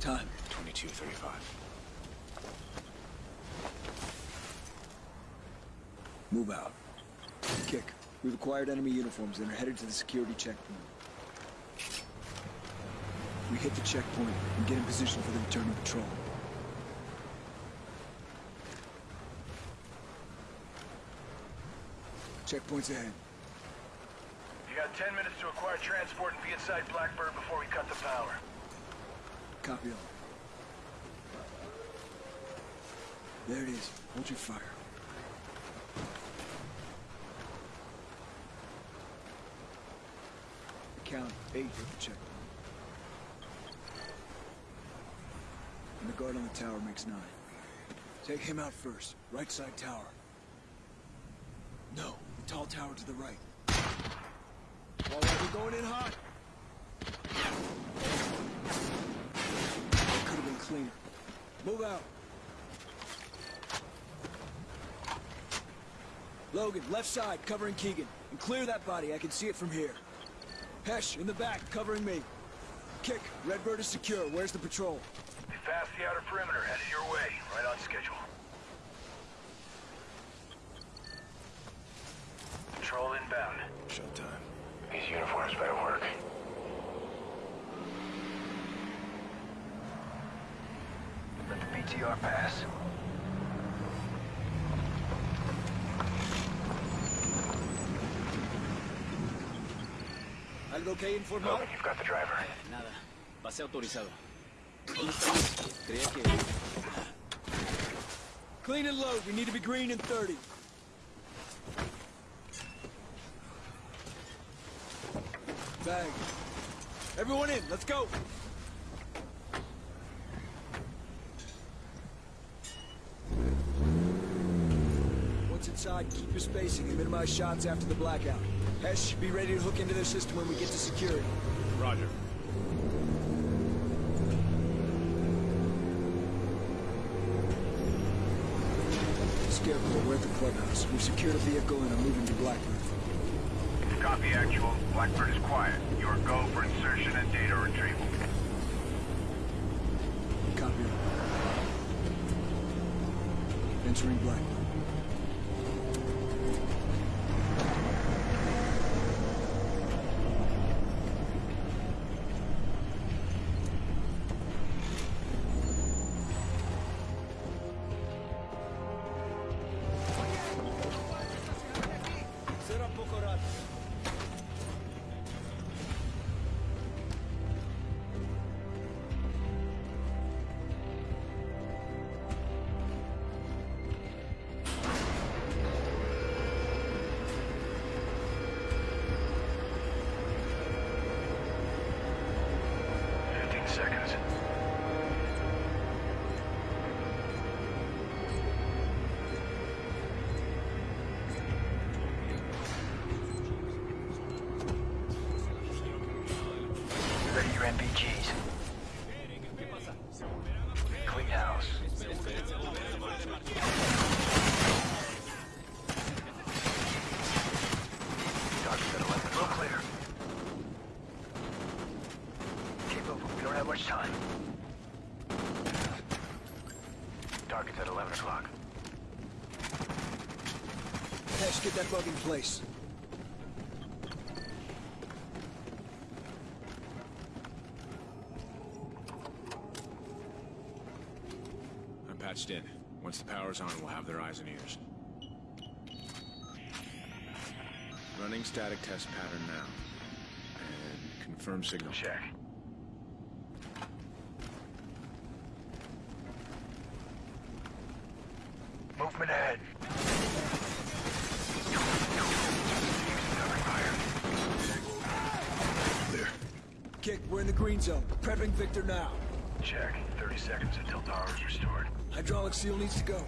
Time. 22.35. Move out. Kick. We've acquired enemy uniforms and are headed to the security checkpoint. We hit the checkpoint and get in position for the return of patrol. Checkpoint's ahead. You got 10 minutes to acquire transport and be inside Blackbird before we cut the power. Copy all. There it is. Hold your fire. Count eight at the checkpoint. And the guard on the tower makes nine. Take him out first. Right side tower. No, the tall tower to the right. All right, we're going in hot. That could have been cleaner. Move out. Logan, left side, covering Keegan. And clear that body, I can see it from here. Hesh, in the back, covering me. Kick, Redbird is secure. Where's the patrol? Be past the outer perimeter, headed your way. Right on schedule. Patrol inbound. Showtime. These uniforms better work. Let the BTR pass. ¿Algo que informar? Logan, you've got the driver. Eh, nada. Pase autorizado. Creía que... Clean and load. We need to be green in 30. Bag. Everyone in. Let's go. Once inside, keep your spacing and minimize shots after the blackout. Hesh, be ready to hook into their system when we get to security. Roger. Scarecrow, we're at the clubhouse. We've secured a vehicle and are moving to Blackbird. Copy actual. Blackbird is quiet. Your go for insertion and data retrieval. Copy. Entering Blackbird. Hesh, get that bug in place. I'm patched in. Once the power's on, we'll have their eyes and ears. Running static test pattern now. And confirm signal. Check. Movement ahead. Clear. Kick, we're in the green zone. Prepping Victor now. Check. 30 seconds until power is restored. Hydraulic seal needs to go.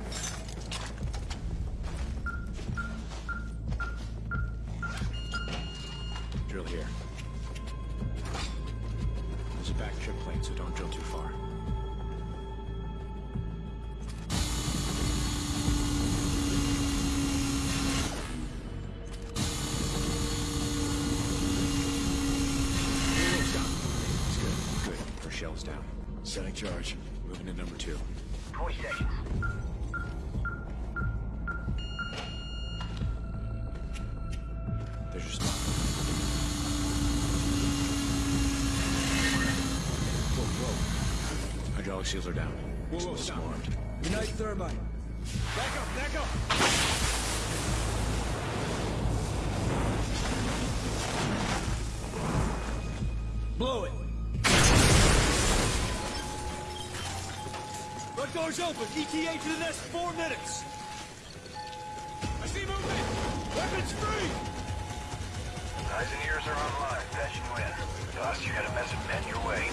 Drill here. There's a back trip plane, so don't drill too far. Charge. Moving to number two. 20 seconds. There's just... Whoa, whoa. Hydraulic seals are down. Whoa, whoa, stop. Swarmed. Ignite thermite. Back up, back up! Door's open. ETA to the next four minutes. I see movement. Weapons free. Eyes and ears are online. Should win. Boss, you got a mess of men your way.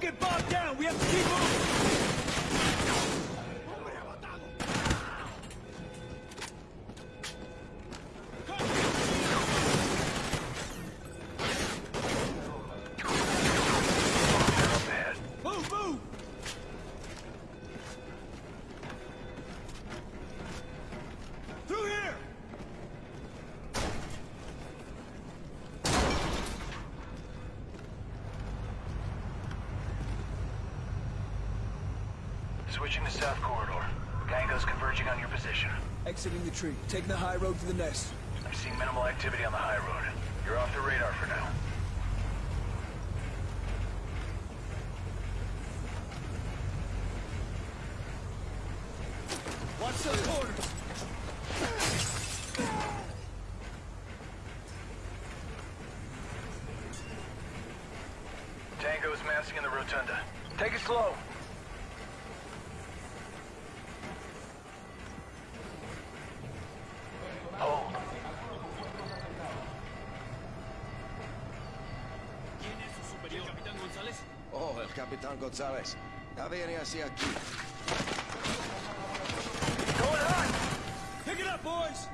Don't get bogged down. We have to keep moving. Switching to south corridor. Tango's converging on your position. Exiting the tree. Taking the high road to the nest. I'm seeing minimal activity on the high road. You're off the radar for now. Capitán González. Ya viene hacia aquí. Going! Pick it up, boys.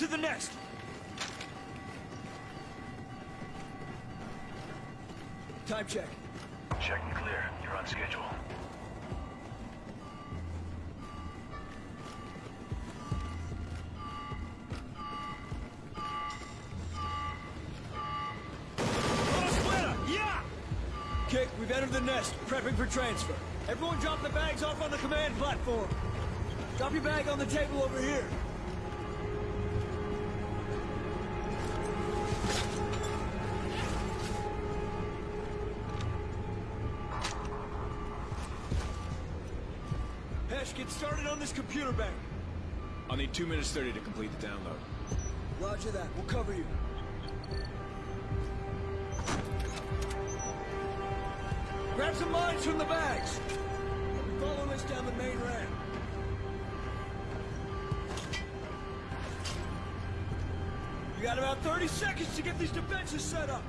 To the next. Time check. Check and clear. You're on schedule. Splinter, yeah! Kick, we've entered the nest, prepping for transfer. Everyone drop the bags off on the command platform. Drop your bag on the table over here. Computer bank. I'll need 2 minutes 30 to complete the download. Roger that, we'll cover you. Grab some mines from the bags. I'll be following us down the main ramp. You got about 30 seconds to get these defenses set up.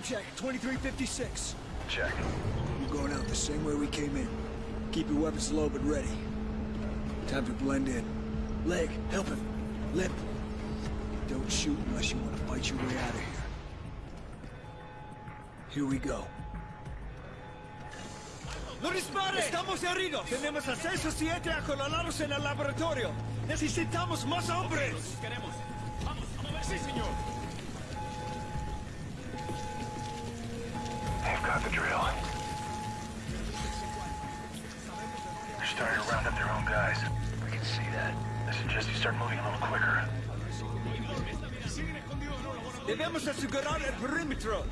Time check, 2356. Check. We're going out the same way we came in. Keep your weapons low but ready. Time to blend in. Leg, help him. Lip. Don't shoot unless you want to fight your way out of here. Here we go. ¡No dispare! ¡Estamos heridos! Tenemos acceso siete acolalados en el laboratorio. Necesitamos más hombres. Queremos. Vamos, a mover, sí, señor. Start moving a little quicker. Debemos asegurar el perímetro.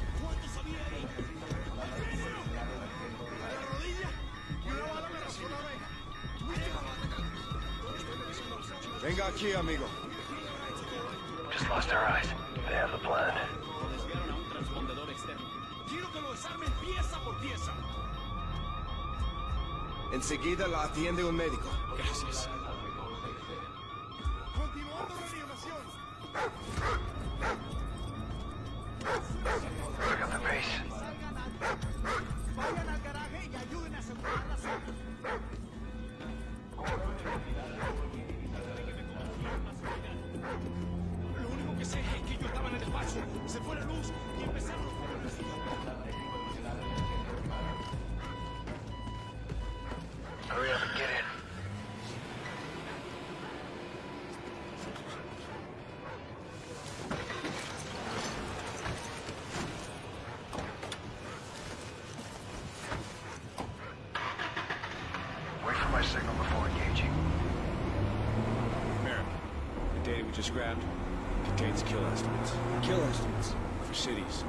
Venga aquí, amigo. Just lost our eyes. They have the plan. A un transpondedor externo. Quiero que lo desarmen pieza por pieza. Enseguida la atiende un médico. Gracias. Kill estimates Kill estimates. for cities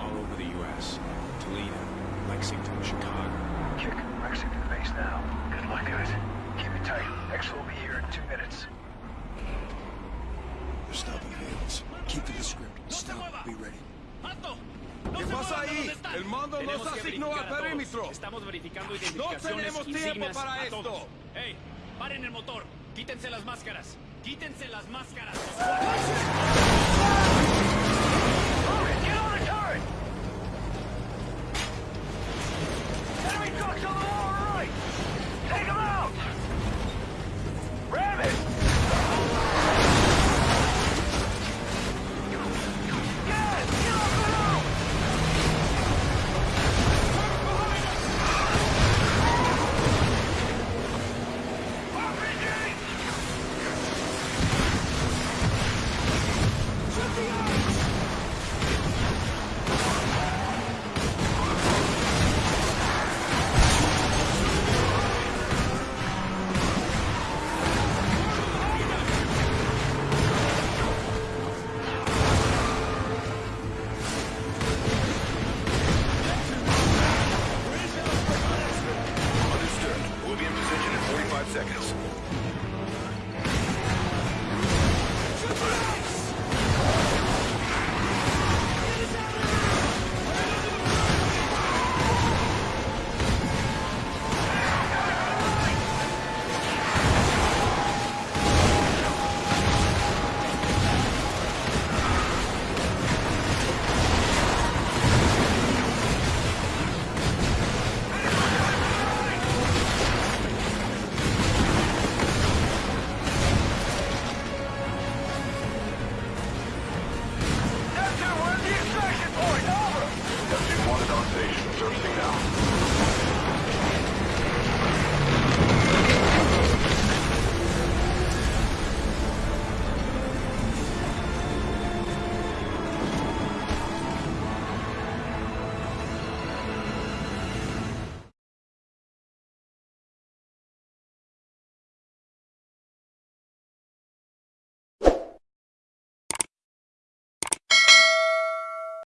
all over the U.S. Toledo, Lexington, Chicago. Kick Lexington base now. Good luck, guys. Keep it tight. X will be here in two minutes. They're stopping vehicles. Keep to the script. Stop. Be ready. ¡Alto! ¿Qué pasa ahí? El mando nos asignó al perímetro. Estamos verificando identificaciones tenemos tiempo para esto. ¡Ey! ¡Paren el motor! ¡Quítense las máscaras! ¡Quítense las máscaras! seconds.